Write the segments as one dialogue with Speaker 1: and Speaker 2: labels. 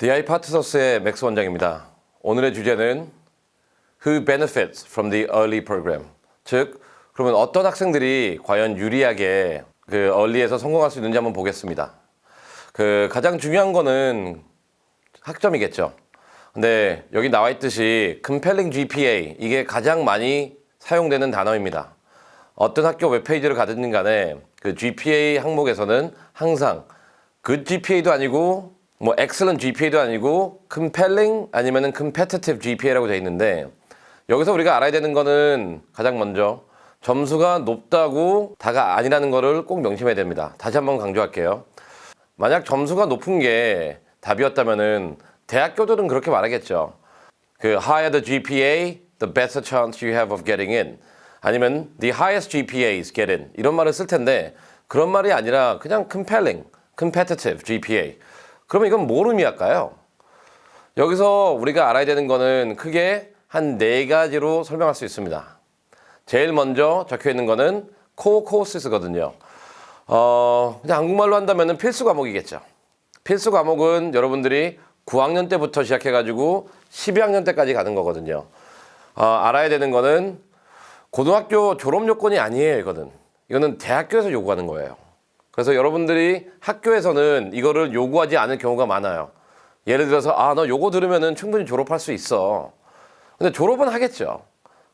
Speaker 1: DI 파트너스의 맥스 원장입니다. 오늘의 주제는 Who benefits from the early program? 즉, 그러면 어떤 학생들이 과연 유리하게 그 early에서 성공할 수 있는지 한번 보겠습니다. 그 가장 중요한 거는 학점이겠죠. 근데 여기 나와 있듯이 compelling GPA 이게 가장 많이 사용되는 단어입니다. 어떤 학교 웹페이지를 가든 간에 그 GPA 항목에서는 항상 good GPA도 아니고 뭐 excellent GPA도 아니고 compelling 아니면 은 competitive GPA라고 되어 있는데 여기서 우리가 알아야 되는 거는 가장 먼저 점수가 높다고 다가 아니라는 거를 꼭 명심해야 됩니다. 다시 한번 강조할게요. 만약 점수가 높은 게 답이었다면 은 대학교들은 그렇게 말하겠죠. 그 higher the GPA, the better chance you have of getting in. 아니면 the highest GPAs get in. 이런 말을 쓸 텐데 그런 말이 아니라 그냥 compelling, competitive GPA. 그러면 이건 뭘 의미할까요? 여기서 우리가 알아야 되는 거는 크게 한 네 가지로 설명할 수 있습니다. 제일 먼저 적혀 있는 거는 core courses거든요. 어, 그냥 한국말로 한다면 필수 과목이겠죠. 필수 과목은 여러분들이 9학년 때부터 시작해가지고 12학년 때까지 가는 거거든요. 어, 알아야 되는 거는 고등학교 졸업 요건이 아니에요, 이거는. 이거는 대학교에서 요구하는 거예요. 그래서 여러분들이 학교에서는 이거를 요구하지 않을 경우가 많아요. 예를 들어서, 아, 너 요거 들으면은 충분히 졸업할 수 있어. 근데 졸업은 하겠죠.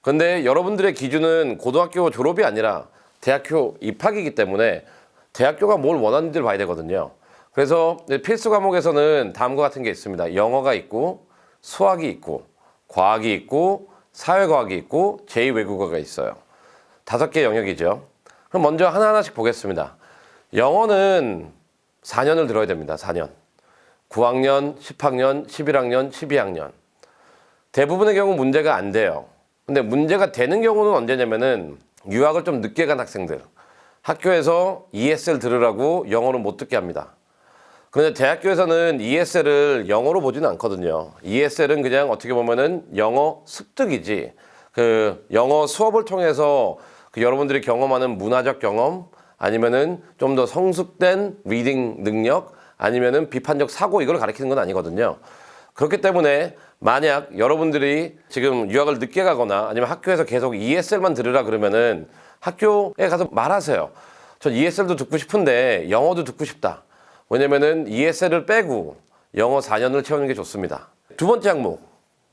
Speaker 1: 근데 여러분들의 기준은 고등학교 졸업이 아니라 대학교 입학이기 때문에 대학교가 뭘 원하는지를 봐야 되거든요. 그래서 필수 과목에서는 다음과 같은 게 있습니다. 영어가 있고, 수학이 있고, 과학이 있고, 사회과학이 있고, 제2외국어가 있어요. 다섯 개 영역이죠. 그럼 먼저 하나하나씩 보겠습니다. 영어는 4년을 들어야 됩니다. 4년. 9학년, 10학년, 11학년, 12학년. 대부분의 경우 문제가 안 돼요. 근데 문제가 되는 경우는 언제냐면은 유학을 좀 늦게 간 학생들. 학교에서 ESL 들으라고 영어를 못 듣게 합니다. 그런데 대학교에서는 ESL을 영어로 보지는 않거든요. ESL은 그냥 어떻게 보면은 영어 습득이지. 그 영어 수업을 통해서 그 여러분들이 경험하는 문화적 경험 아니면은 좀 더 성숙된 reading 능력 아니면은 비판적 사고 이걸 가리키는 건 아니거든요. 그렇기 때문에 만약 여러분들이 지금 유학을 늦게 가거나 아니면 학교에서 계속 ESL만 들으라 그러면은 학교에 가서 말하세요. 전 ESL도 듣고 싶은데 영어도 듣고 싶다. 왜냐면은 ESL을 빼고 영어 4년을 채우는 게 좋습니다. 두 번째 항목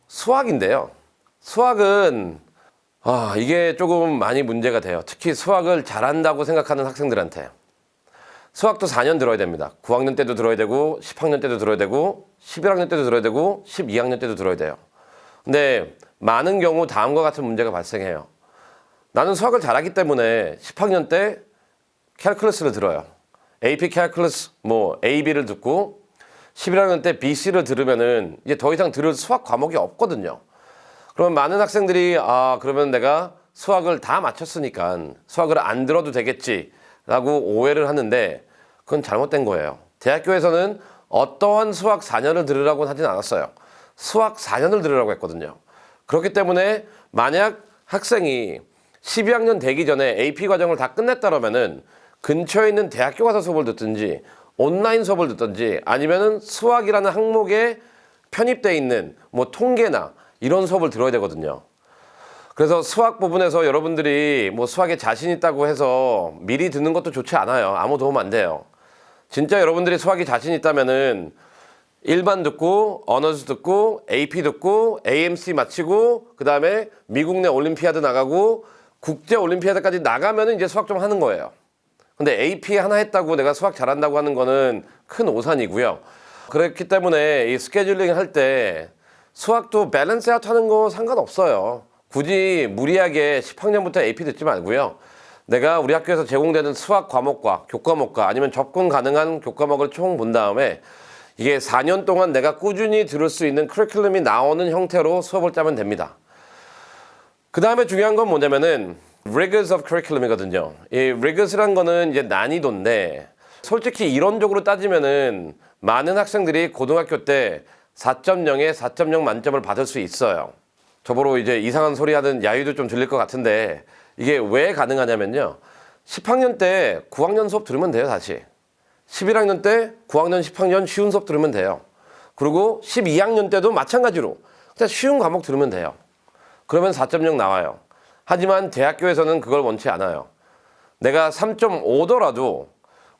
Speaker 1: 수학인데요. 수학은 아, 이게 조금 많이 문제가 돼요. 특히 수학을 잘한다고 생각하는 학생들한테. 수학도 4년 들어야 됩니다. 9학년 때도 들어야 되고 10학년 때도 들어야 되고 11학년 때도 들어야 되고 12학년 때도 들어야 돼요. 근데 많은 경우 다음과 같은 문제가 발생해요. 나는 수학을 잘하기 때문에 10학년 때 캘클러스를 들어요. AP 캘클러스 뭐 AB를 듣고 11학년 때 BC를 들으면은 이제 더 이상 들을 수학 과목이 없거든요. 그러면 많은 학생들이 아 그러면 내가 수학을 다 마쳤으니까 수학을 안 들어도 되겠지라고 오해를 하는데 그건 잘못된 거예요. 대학교에서는 어떠한 수학 4년을 들으라고 하진 않았어요. 수학 4년을 들으라고 했거든요. 그렇기 때문에 만약 학생이 12학년 되기 전에 AP 과정을 다 끝냈다면 은 근처에 있는 대학교 가서 수업을 듣든지 온라인 수업을 듣든지 아니면 은 수학이라는 항목에 편입돼 있는 뭐 통계나 이런 수업을 들어야 되거든요. 그래서 수학 부분에서 여러분들이 뭐 수학에 자신 있다고 해서 미리 듣는 것도 좋지 않아요. 아무 도움 안 돼요. 진짜 여러분들이 수학에 자신 있다면은 일반 듣고 honors 듣고 AP 듣고 AMC 마치고 그 다음에 미국 내 올림피아드 나가고 국제 올림피아드까지 나가면 이제 수학 좀 하는 거예요. 근데 AP 하나 했다고 내가 수학 잘한다고 하는 거는 큰 오산이고요. 그렇기 때문에 이 스케줄링 할 때 수학도 balance out 하는 거 상관없어요. 굳이 무리하게 10학년부터 AP 듣지 말고요. 내가 우리 학교에서 제공되는 수학 과목과 교과목과 아니면 접근 가능한 교과목을 총 본 다음에 이게 4년 동안 내가 꾸준히 들을 수 있는 커리큘럼이 나오는 형태로 수업을 짜면 됩니다. 그 다음에 중요한 건 뭐냐면은 rigors of curriculum이거든요. 이 rigors란 거는 이제 난이도인데 솔직히 이론적으로 따지면은 많은 학생들이 고등학교 때 4.0에 4.0 만점을 받을 수 있어요. 저보러 이제 이상한 소리 하는 야유도 좀 들릴 것 같은데 이게 왜 가능하냐면요. 10학년 때 9학년 수업 들으면 돼요, 다시. 11학년 때 9학년, 10학년 쉬운 수업 들으면 돼요. 그리고 12학년 때도 마찬가지로 그냥 쉬운 과목 들으면 돼요. 그러면 4.0 나와요. 하지만 대학교에서는 그걸 원치 않아요. 내가 3.5더라도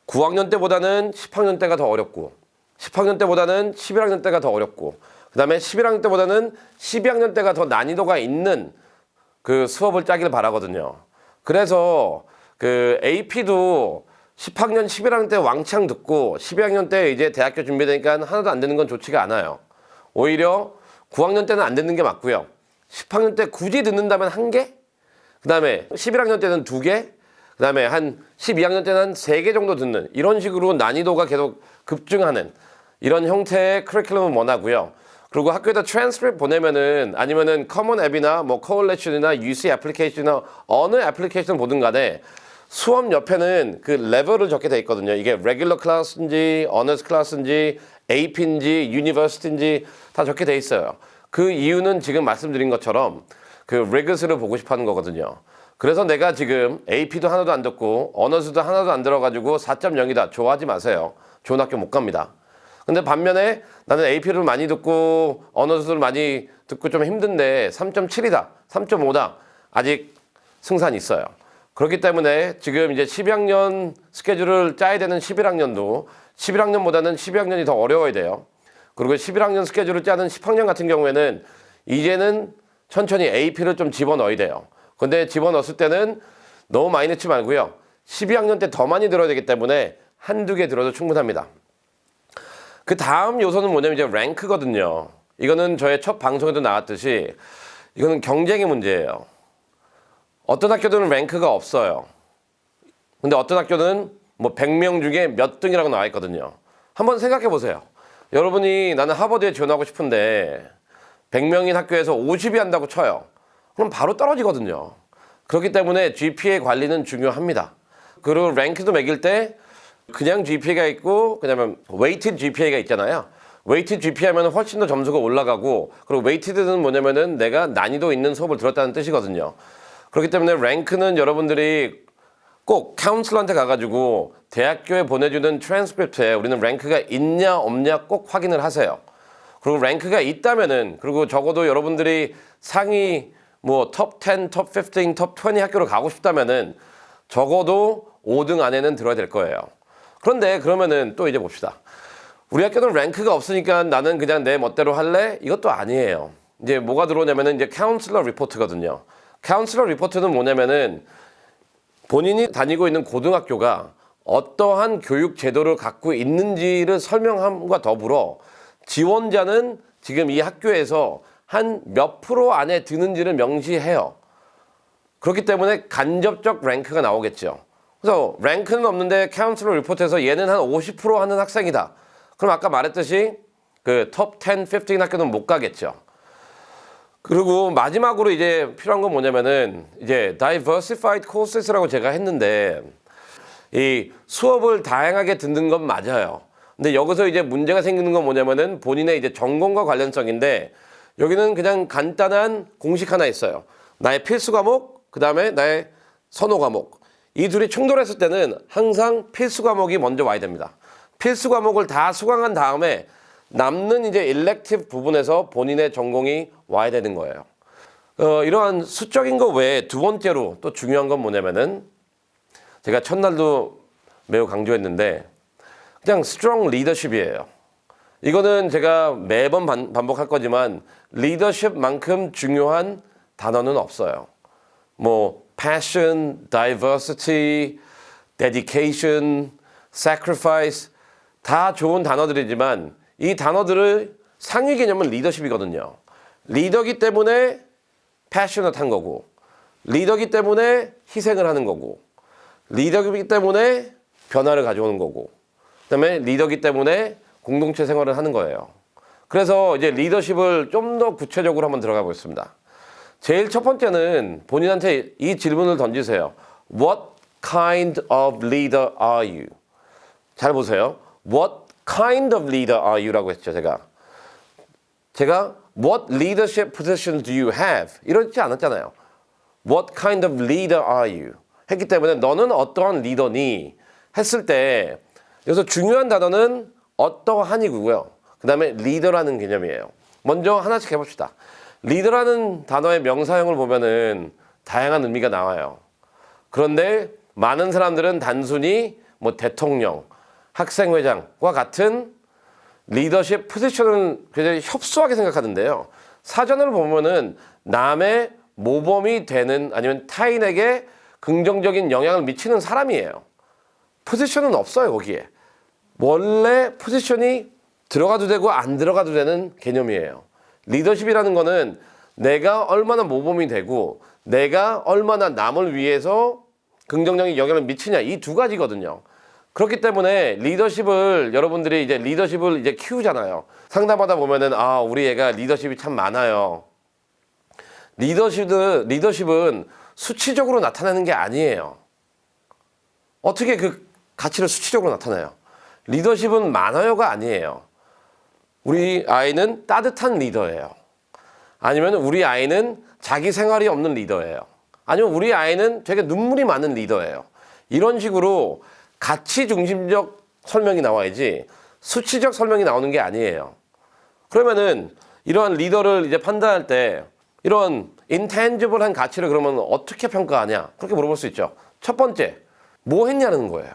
Speaker 1: 9학년 때보다는 10학년 때가 더 어렵고 10학년 때보다는 11학년 때가 더 어렵고 그 다음에 11학년 때보다는 12학년 때가 더 난이도가 있는 그 수업을 짜길 바라거든요. 그래서 그 AP도 10학년, 11학년 때 왕창 듣고 12학년 때 이제 대학교 준비되니까 하나도 안 되는 건 좋지가 않아요. 오히려 9학년 때는 안 듣는 게 맞고요. 10학년 때 굳이 듣는다면 한 개? 그 다음에 11학년 때는 두 개? 그 다음에 한 12학년 때는 한 세 개 정도 듣는 이런 식으로 난이도가 계속 급증하는 이런 형태의 커리큘럼을 원하고요. 그리고 학교에다 트랜스크립 보내면은 아니면은 Common App이나 뭐 Coalition이나 UC application이나 어느 애플리케이션 보든 간에 수업 옆에는 그 레벨을 적게 돼 있거든요. 이게 regular class인지 honors class인지 AP인지 university인지 다 적게 돼 있어요. 그 이유는 지금 말씀드린 것처럼 그 rigors를 보고 싶어 하는 거거든요. 그래서 내가 지금 AP도 하나도 안 듣고 honors도 하나도 안 들어가지고 4.0이다. 좋아하지 마세요. 좋은 학교 못 갑니다. 근데 반면에 나는 AP를 많이 듣고 honors를 많이 듣고 좀 힘든데 3.7이다, 3.5다. 아직 승산이 있어요. 그렇기 때문에 지금 이제 12학년 스케줄을 짜야 되는 11학년도 11학년보다는 12학년이 더 어려워야 돼요. 그리고 11학년 스케줄을 짜는 10학년 같은 경우에는 이제는 천천히 AP를 좀 집어넣어야 돼요. 근데 집어넣었을 때는 너무 많이 넣지 말고요. 12학년 때 더 많이 들어야 되기 때문에 한두 개 들어도 충분합니다. 그 다음 요소는 뭐냐면 이제 랭크거든요. 이거는 저의 첫 방송에도 나왔듯이 이거는 경쟁의 문제예요. 어떤 학교들은 랭크가 없어요. 근데 어떤 학교는 뭐 100명 중에 몇 등이라고 나와 있거든요. 한번 생각해 보세요. 여러분이 나는 하버드에 지원하고 싶은데 100명인 학교에서 50이 한다고 쳐요. 그럼 바로 떨어지거든요. 그렇기 때문에 GPA 관리는 중요합니다. 그리고 랭크도 매길 때 그냥 GPA가 있고 그다음에 weighted GPA가 있잖아요. weighted GPA 하면 훨씬 더 점수가 올라가고 그리고 weighted는 뭐냐면은 내가 난이도 있는 수업을 들었다는 뜻이거든요. 그렇기 때문에 랭크는 여러분들이 꼭 카운슬러한테 가가지고 대학교에 보내주는 트랜스크립트에 우리는 랭크가 있냐 없냐 꼭 확인을 하세요. 그리고 랭크가 있다면은 그리고 적어도 여러분들이 상위 뭐 톱 10, 톱 15, 톱 20 학교로 가고 싶다면은 적어도 5등 안에는 들어야 될 거예요. 그런데 그러면은 또 이제 봅시다. 우리 학교는 랭크가 없으니까 나는 그냥 내 멋대로 할래? 이것도 아니에요. 이제 뭐가 들어오냐면은 이제 counselor report거든요. counselor report는 뭐냐면은 본인이 다니고 있는 고등학교가 어떠한 교육 제도를 갖고 있는지를 설명함과 더불어 지원자는 지금 이 학교에서 한 몇 프로 안에 드는지를 명시해요. 그렇기 때문에 간접적 랭크가 나오겠죠. 그래서 랭크는 없는데 카운슬러 리포트에서 얘는 한 50% 하는 학생이다. 그럼 아까 말했듯이 그톱 10, 15 학교는 못 가겠죠. 그리고 마지막으로 이제 필요한 건 뭐냐면은 이제 diversified courses라고 제가 했는데 이 수업을 다양하게 듣는 건 맞아요. 근데 여기서 이제 문제가 생기는 건 뭐냐면은 본인의 이제 전공과 관련성인데 여기는 그냥 간단한 공식 하나 있어요. 나의 필수 과목, 그 다음에 나의 선호 과목. 이 둘이 충돌했을 때는 항상 필수 과목이 먼저 와야 됩니다. 필수 과목을 다 수강한 다음에 남는 이제 일렉티브 부분에서 본인의 전공이 와야 되는 거예요. 어, 이러한 수적인 거 외에 두 번째로 또 중요한 건 뭐냐면은 제가 첫날도 매우 강조했는데 그냥 strong leadership이에요. 이거는 제가 매번 반, 반복할 거지만 리더십만큼 중요한 단어는 없어요. 뭐 passion, diversity, dedication, sacrifice 다 좋은 단어들이지만 이 단어들을 상위 개념은 리더십이거든요. 리더기 때문에 패셔넛한 거고 리더기 때문에 희생을 하는 거고 리더기 때문에 변화를 가져오는 거고 그 다음에 리더기 때문에 공동체 생활을 하는 거예요. 그래서 이제 리더십을 좀 더 구체적으로 한번 들어가 보겠습니다. 제일 첫 번째는 본인한테 이 질문을 던지세요. What kind of leader are you? 잘 보세요. What kind of leader are you라고 했죠, 제가. 제가 what leadership position do you have? 이러지 않았잖아요. What kind of leader are you? 했기 때문에 너는 어떠한 리더니? 했을 때 여기서 중요한 단어는 어떠한이고요. 그그 다음에 리더라는 개념이에요. 먼저 하나씩 해봅시다. 리더라는 단어의 명사형을 보면은 다양한 의미가 나와요. 그런데 많은 사람들은 단순히 뭐 대통령, 학생회장과 같은 리더십 포지션을 굉장히 협소하게 생각하는데요. 사전을 보면은 남의 모범이 되는 아니면 타인에게 긍정적인 영향을 미치는 사람이에요. 포지션은 없어요, 거기에. 원래 포지션이 들어가도 되고 안 들어가도 되는 개념이에요. 리더십이라는 거는 내가 얼마나 모범이 되고 내가 얼마나 남을 위해서 긍정적인 영향을 미치냐 이 두 가지거든요. 그렇기 때문에 리더십을 여러분들이 이제 리더십을 이제 키우잖아요. 상담하다 보면은 아 우리 애가 리더십이 참 많아요. 리더십은 리더십은 수치적으로 나타나는 게 아니에요. 어떻게 그 가치를 수치적으로 나타나요? 리더십은 많아요가 아니에요. 우리 아이는 따뜻한 리더예요. 아니면 우리 아이는 자기 생활이 없는 리더예요. 아니면 우리 아이는 되게 눈물이 많은 리더예요. 이런 식으로 가치 중심적 설명이 나와야지 수치적 설명이 나오는 게 아니에요. 그러면은 이러한 리더를 이제 판단할 때 이런 intangible한 가치를 그러면 어떻게 평가하냐? 그렇게 물어볼 수 있죠. 첫 번째, 뭐 했냐는 거예요.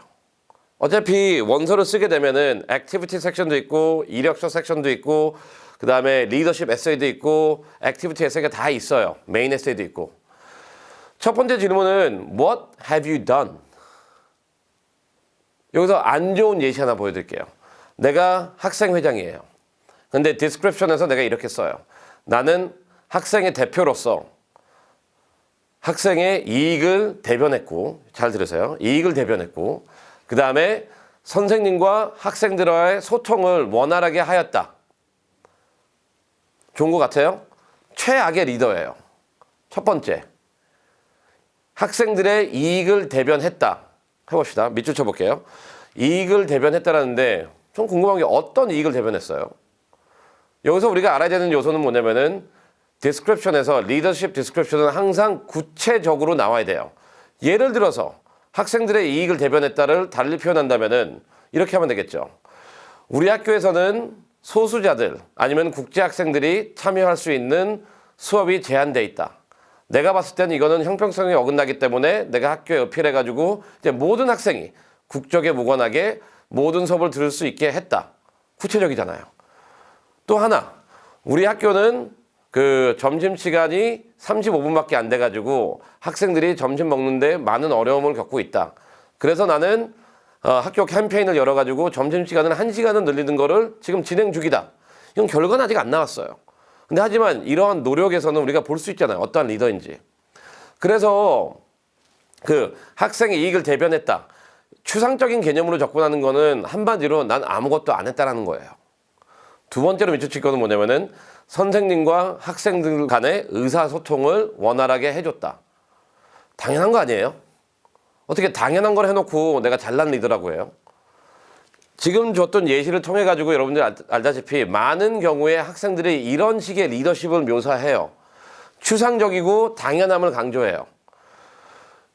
Speaker 1: 어차피 원서를 쓰게 되면은 activity 섹션도 있고 이력서 섹션도 있고 그 다음에 리더십 에세이도 있고 activity 에세이가 다 있어요. 메인 에세이도 있고. 첫 번째 질문은 What have you done? 여기서 안 좋은 예시 하나 보여드릴게요. 내가 학생회장이에요. 근데 디스크립션에서 내가 이렇게 써요. 나는 학생의 대표로서 학생의 이익을 대변했고, 잘 들으세요. 이익을 대변했고, 그 다음에 선생님과 학생들과의 소통을 원활하게 하였다. 좋은 것 같아요? 최악의 리더예요. 첫 번째. 학생들의 이익을 대변했다. 해봅시다. 밑줄 쳐볼게요. 이익을 대변했다라는데 좀 궁금한 게 어떤 이익을 대변했어요? 여기서 우리가 알아야 되는 요소는 뭐냐면은 디스크립션에서 리더십 디스크립션은 항상 구체적으로 나와야 돼요. 예를 들어서 학생들의 이익을 대변했다를 달리 표현한다면은 이렇게 하면 되겠죠. 우리 학교에서는 소수자들 아니면 국제 학생들이 참여할 수 있는 수업이 제한돼 있다. 내가 봤을 때는 이거는 형평성이 어긋나기 때문에 내가 학교에 어필해가지고 이제 모든 학생이 국적에 무관하게 모든 수업을 들을 수 있게 했다. 구체적이잖아요. 또 하나, 우리 학교는 그 점심 시간이 35분밖에 안 돼가지고 학생들이 점심 먹는데 많은 어려움을 겪고 있다. 그래서 나는 어, 학교 캠페인을 열어가지고 점심 시간을 1 시간은 늘리는 거를 지금 진행 중이다. 이건 결과는 아직 안 나왔어요. 근데 하지만 이러한 노력에서는 우리가 볼 수 있잖아요. 어떠한 리더인지. 그래서 그 학생의 이익을 대변했다. 추상적인 개념으로 접근하는 거는 한마디로 난 아무것도 안 했다라는 거예요. 두 번째로 밑줄 거는 뭐냐면은 선생님과 학생들 간의 의사소통을 원활하게 해줬다. 당연한 거 아니에요? 어떻게 당연한 걸 해놓고 내가 잘난 리더라고 해요? 지금 줬던 예시를 통해 가지고 여러분들 알- 알다시피 많은 경우에 학생들이 이런 식의 리더십을 묘사해요. 추상적이고 당연함을 강조해요.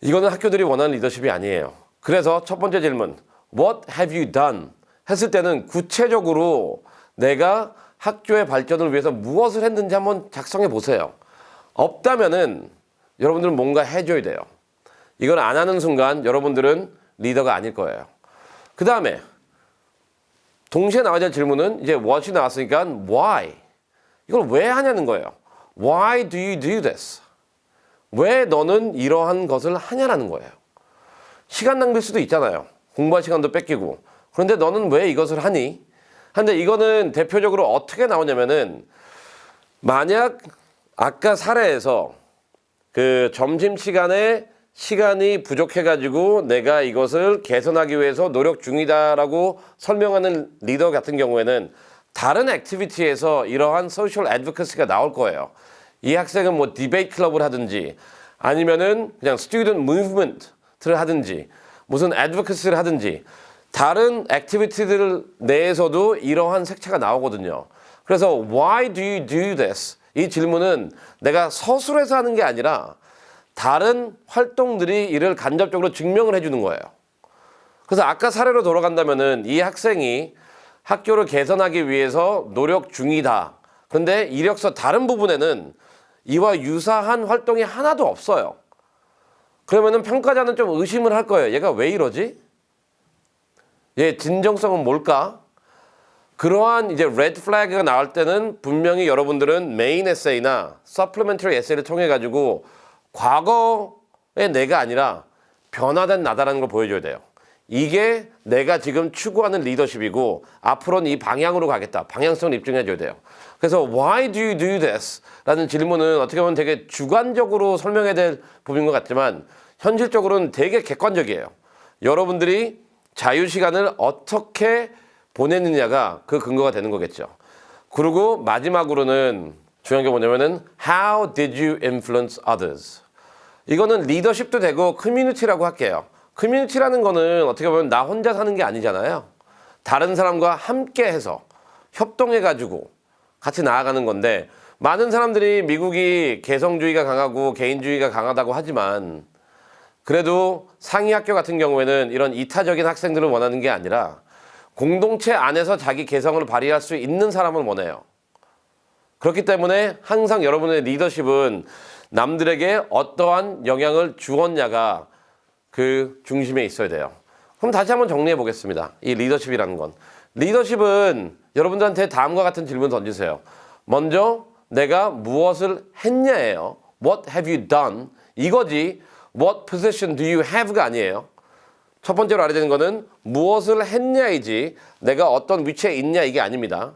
Speaker 1: 이거는 학교들이 원하는 리더십이 아니에요. 그래서 첫 번째 질문, What have you done? 했을 때는 구체적으로 내가 학교의 발전을 위해서 무엇을 했는지 한번 작성해 보세요. 없다면은 여러분들은 뭔가 해줘야 돼요. 이걸 안 하는 순간 여러분들은 리더가 아닐 거예요. 그 다음에 동시에 나와야 될 질문은 이제 what이 나왔으니까 why. 이걸 왜 하냐는 거예요. Why do you do this? 왜 너는 이러한 것을 하냐라는 거예요. 시간 낭비일 수도 있잖아요. 공부할 시간도 뺏기고. 그런데 너는 왜 이것을 하니? 근데 이거는 대표적으로 어떻게 나오냐면은 만약 아까 사례에서 그 점심 시간에 시간이 부족해가지고 내가 이것을 개선하기 위해서 노력 중이다라고 설명하는 리더 같은 경우에는 다른 activity에서 이러한 social advocacy가 나올 거예요. 이 학생은 뭐 debate club을 하든지 아니면은 그냥 student movement를 하든지 무슨 advocacy를 하든지 다른 activity들 내에서도 이러한 색채가 나오거든요. 그래서 why do you do this? 이 질문은 내가 서술해서 하는 게 아니라 다른 활동들이 이를 간접적으로 증명을 해주는 거예요. 그래서 아까 사례로 돌아간다면 은 이 학생이 학교를 개선하기 위해서 노력 중이다. 근데 이력서 다른 부분에는 이와 유사한 활동이 하나도 없어요. 그러면 은 평가자는 좀 의심을 할 거예요. 얘가 왜 이러지? 얘 진정성은 뭘까? 그러한 이제 red flag가 나올 때는 분명히 여러분들은 메인 에세이나 supplementary 에세이를 통해 가지고 과거의 내가 아니라 변화된 나다라는 걸 보여줘야 돼요. 이게 내가 지금 추구하는 리더십이고 앞으로는 이 방향으로 가겠다. 방향성을 입증해줘야 돼요. 그래서 why do you do this? 라는 질문은 어떻게 보면 되게 주관적으로 설명해야 될 부분인 것 같지만 현실적으로는 되게 객관적이에요. 여러분들이 자유시간을 어떻게 보내느냐가 그 근거가 되는 거겠죠. 그리고 마지막으로는 중요한 게 뭐냐면은 how did you influence others? 이거는 리더십도 되고 커뮤니티라고 할게요. 커뮤니티라는 거는 어떻게 보면 나 혼자 사는 게 아니잖아요. 다른 사람과 함께 해서 협동해 가지고 같이 나아가는 건데 많은 사람들이 미국이 개성주의가 강하고 개인주의가 강하다고 하지만 그래도 상위 학교 같은 경우에는 이런 이타적인 학생들을 원하는 게 아니라 공동체 안에서 자기 개성을 발휘할 수 있는 사람을 원해요. 그렇기 때문에 항상 여러분의 리더십은 남들에게 어떠한 영향을 주었냐가 그 중심에 있어야 돼요. 그럼 다시 한번 정리해 보겠습니다. 이 리더십이라는 건. 리더십은 여러분들한테 다음과 같은 질문 던지세요. 먼저 내가 무엇을 했냐예요. What have you done? 이거지. What position do you have가 아니에요. 첫 번째로 알아야 되는 거는 무엇을 했냐이지 내가 어떤 위치에 있냐 이게 아닙니다.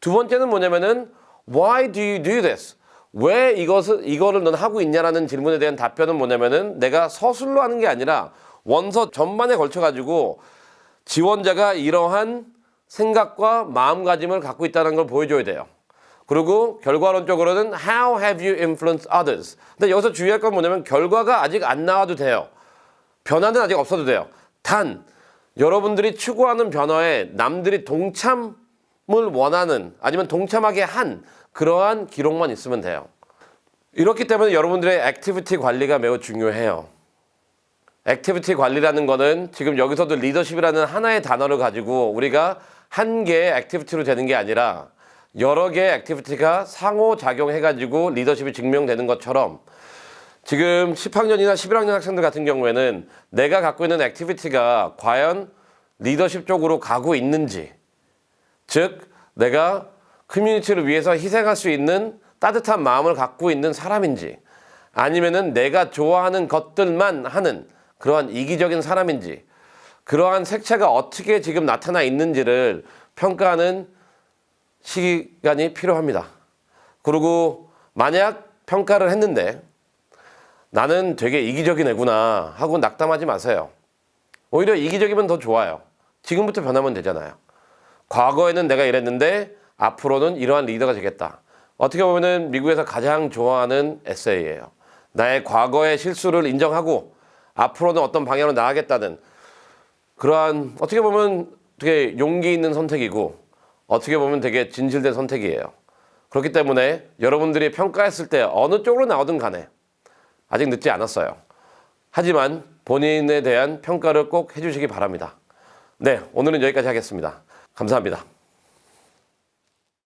Speaker 1: 두 번째는 뭐냐면은 why do you do this? 왜 이것을 이거를 넌 하고 있냐라는 질문에 대한 답변은 뭐냐면은 내가 서술로 하는 게 아니라 원서 전반에 걸쳐 가지고 지원자가 이러한 생각과 마음가짐을 갖고 있다는 걸 보여줘야 돼요. 그리고 결과론적으로는 how have you influenced others? 근데 여기서 주의할 건 뭐냐면 결과가 아직 안 나와도 돼요. 변화는 아직 없어도 돼요. 단 여러분들이 추구하는 변화에 남들이 동참을 원하는 아니면 동참하게 한 그러한 기록만 있으면 돼요. 이렇기 때문에 여러분들의 activity 관리가 매우 중요해요. activity 관리라는 거는 지금 여기서도 리더십이라는 하나의 단어를 가지고 우리가 한 개의 activity로 되는 게 아니라 여러 개의 activity가 상호작용해가지고 리더십이 증명되는 것처럼 지금 10학년이나 11학년 학생들 같은 경우에는 내가 갖고 있는 activity가 과연 리더십 쪽으로 가고 있는지 즉 내가 커뮤니티를 위해서 희생할 수 있는 따뜻한 마음을 갖고 있는 사람인지 아니면은 내가 좋아하는 것들만 하는 그러한 이기적인 사람인지 그러한 색채가 어떻게 지금 나타나 있는지를 평가하는 시간이 필요합니다. 그리고 만약 평가를 했는데 나는 되게 이기적인 애구나 하고 낙담하지 마세요. 오히려 이기적이면 더 좋아요. 지금부터 변하면 되잖아요. 과거에는 내가 이랬는데 앞으로는 이러한 리더가 되겠다. 어떻게 보면은 미국에서 가장 좋아하는 에세이예요. 나의 과거의 실수를 인정하고 앞으로는 어떤 방향으로 나아가겠다는 그러한 어떻게 보면 되게 용기 있는 선택이고 어떻게 보면 되게 진실된 선택이에요. 그렇기 때문에 여러분들이 평가했을 때 어느 쪽으로 나오든 간에 아직 늦지 않았어요. 하지만 본인에 대한 평가를 꼭 해주시기 바랍니다. 네, 오늘은 여기까지 하겠습니다. 감사합니다.